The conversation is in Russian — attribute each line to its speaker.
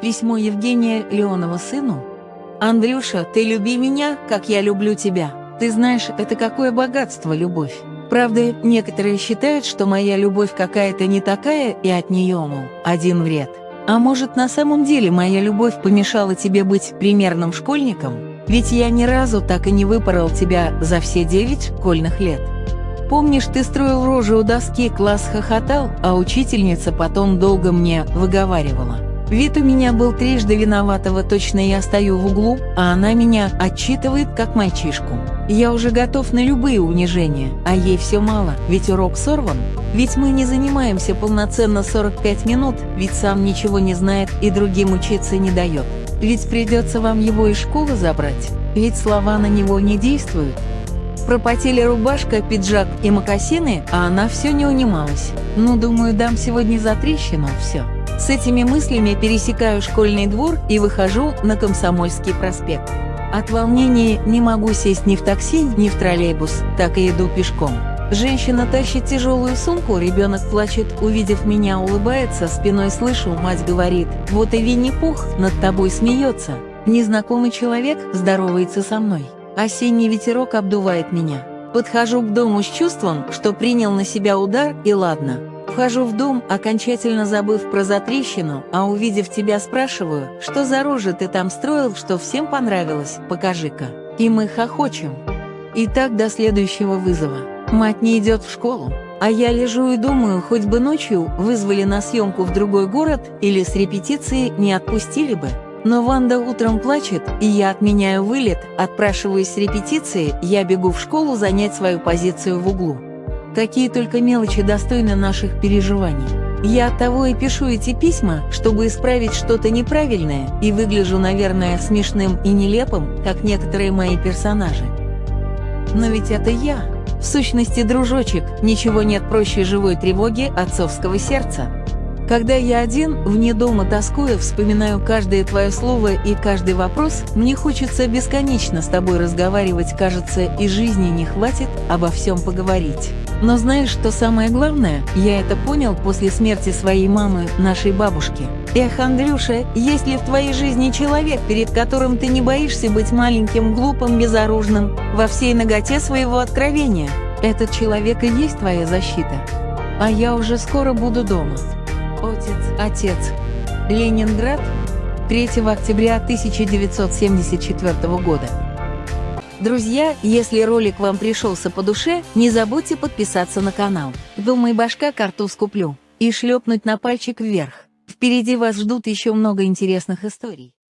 Speaker 1: Письмо Евгения Леонова сыну. «Андрюша, ты люби меня, как я люблю тебя. Ты знаешь, это какое богатство любовь. Правда, некоторые считают, что моя любовь какая-то не такая, и от нее, мол, один вред. А может, на самом деле моя любовь помешала тебе быть примерным школьником? Ведь я ни разу так и не выпорол тебя за все девять школьных лет. Помнишь, ты строил рожу у доски, класс хохотал, а учительница потом долго мне выговаривала. Вид у меня был трижды виноватого, точно я стою в углу, а она меня отчитывает как мальчишку. Я уже готов на любые унижения, а ей все мало, ведь урок сорван. Ведь мы не занимаемся полноценно 45 минут, ведь сам ничего не знает и другим учиться не дает. Ведь придется вам его из школы забрать, ведь слова на него не действуют. Пропотели рубашка, пиджак и мокасины, а она все не унималась. Ну, думаю, дам сегодня за трещину, все. С этими мыслями пересекаю школьный двор и выхожу на Комсомольский проспект. От волнения не могу сесть ни в такси, ни в троллейбус, так и иду пешком. Женщина тащит тяжелую сумку, ребенок плачет, увидев меня, улыбается, спиной слышу, мать говорит, вот и Винни-Пух над тобой смеется. Незнакомый человек здоровается со мной. Осенний ветерок обдувает меня. Подхожу к дому с чувством, что принял на себя удар и ладно. Вхожу в дом, окончательно забыв про затрещину, а увидев тебя, спрашиваю, что за рожи ты там строил, что всем понравилось, покажи-ка. И мы хохочем. И так до следующего вызова. Мать не идет в школу. А я лежу и думаю, хоть бы ночью вызвали на съемку в другой город или с репетиции не отпустили бы. Но Ванда утром плачет, и я отменяю вылет, отпрашиваюсь с репетиции, я бегу в школу занять свою позицию в углу. Какие только мелочи достойны наших переживаний. Я от того и пишу эти письма, чтобы исправить что-то неправильное, и выгляжу, наверное, смешным и нелепым, как некоторые мои персонажи. Но ведь это я. В сущности, дружочек, ничего нет проще живой тревоги отцовского сердца. Когда я один, вне дома тоскуя, вспоминаю каждое твое слово и каждый вопрос, мне хочется бесконечно с тобой разговаривать, кажется, и жизни не хватит обо всем поговорить. Но знаешь, что самое главное? Я это понял после смерти своей мамы, нашей бабушки. Эх, Андрюша, есть ли в твоей жизни человек, перед которым ты не боишься быть маленьким, глупым, безоружным, во всей ноготе своего откровения? Этот человек и есть твоя защита. А я уже скоро буду дома. Отец, отец. Ленинград, 3 октября 1974 года. Друзья, если ролик вам пришелся по душе, не забудьте подписаться на канал. Думай, башка картуз куплю. И шлепнуть на пальчик вверх. Впереди вас ждут еще много интересных историй.